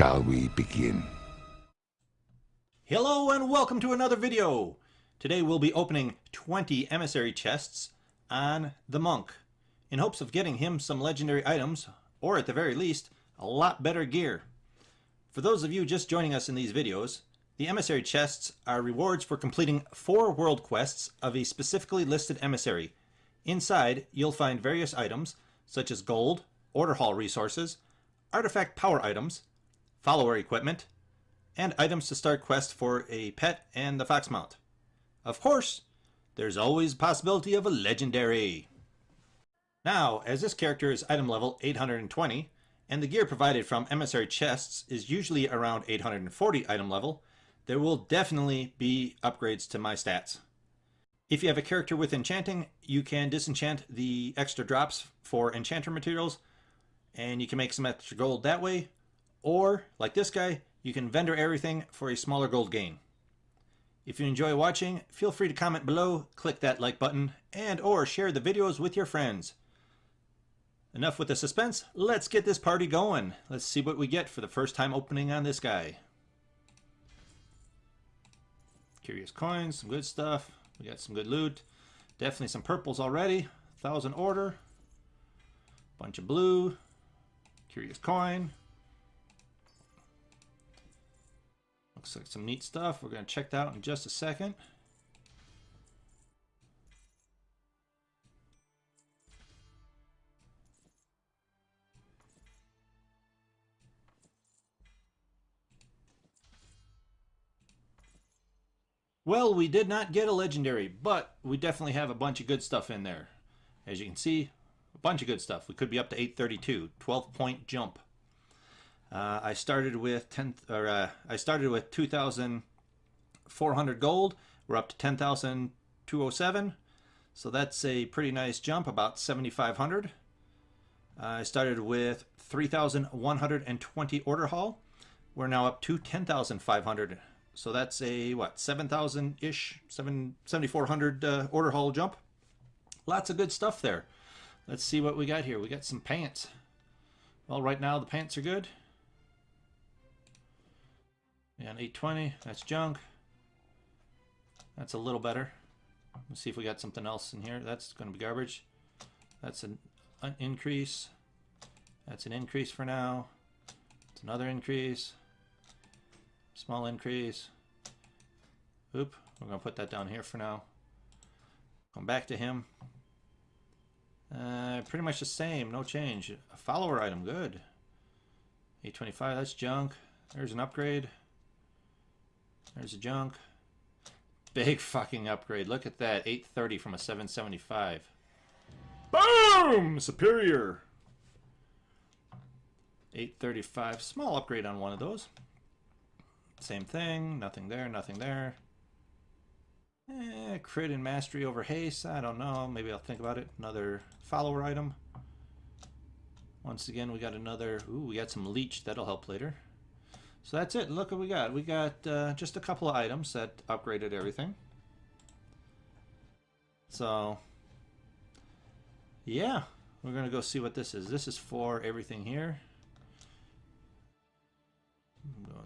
Shall we begin? Hello and welcome to another video. Today we'll be opening 20 emissary chests on the monk in hopes of getting him some legendary items or at the very least a lot better gear. For those of you just joining us in these videos, the emissary chests are rewards for completing four world quests of a specifically listed emissary. Inside you'll find various items such as gold, order hall resources, artifact power items, follower equipment, and items to start quests for a pet and the fox mount. Of course, there's always a possibility of a legendary. Now, as this character is item level 820, and the gear provided from emissary chests is usually around 840 item level, there will definitely be upgrades to my stats. If you have a character with enchanting, you can disenchant the extra drops for enchanter materials, and you can make some extra gold that way, or, like this guy, you can vendor everything for a smaller gold gain. If you enjoy watching, feel free to comment below, click that like button, and or share the videos with your friends. Enough with the suspense, let's get this party going. Let's see what we get for the first time opening on this guy. Curious coins, some good stuff. We got some good loot. Definitely some purples already. Thousand order. Bunch of blue. Curious coin. Looks like some neat stuff. We're going to check that out in just a second. Well, we did not get a legendary, but we definitely have a bunch of good stuff in there. As you can see, a bunch of good stuff. We could be up to 832, 12 point jump. Uh, I started with 10 or uh, I started with 2,400 gold. We're up to 10,207. So that's a pretty nice jump, about 7,500. Uh, I started with 3,120 order hall. We're now up to 10,500. So that's a, what, 7,000-ish, 7,400 uh, order hall jump. Lots of good stuff there. Let's see what we got here. We got some pants. Well, right now the pants are good. And 820, that's junk. That's a little better. Let's see if we got something else in here. That's going to be garbage. That's an, an increase. That's an increase for now. It's another increase. Small increase. Oop, we're going to put that down here for now. Come back to him. Uh, pretty much the same, no change. A follower item, good. 825, that's junk. There's an upgrade. There's a junk. Big fucking upgrade. Look at that. 830 from a 775. Boom! Superior. 835. Small upgrade on one of those. Same thing. Nothing there. Nothing there. Eh, crit and mastery over haste. I don't know. Maybe I'll think about it. Another follower item. Once again, we got another... Ooh, we got some leech. That'll help later. So that's it. Look what we got. We got uh, just a couple of items that upgraded everything. So, yeah, we're going to go see what this is. This is for everything here.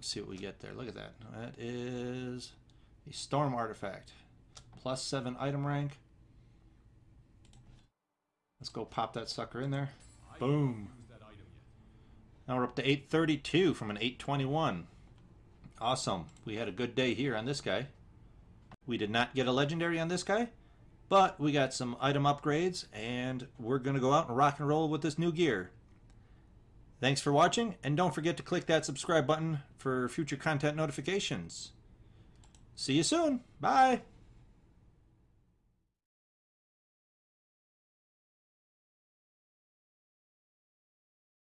Let's see what we get there. Look at that. That is a storm artifact. Plus seven item rank. Let's go pop that sucker in there. Boom. Now we're up to 832 from an 821. Awesome. We had a good day here on this guy. We did not get a legendary on this guy, but we got some item upgrades, and we're going to go out and rock and roll with this new gear. Thanks for watching, and don't forget to click that subscribe button for future content notifications. See you soon. Bye.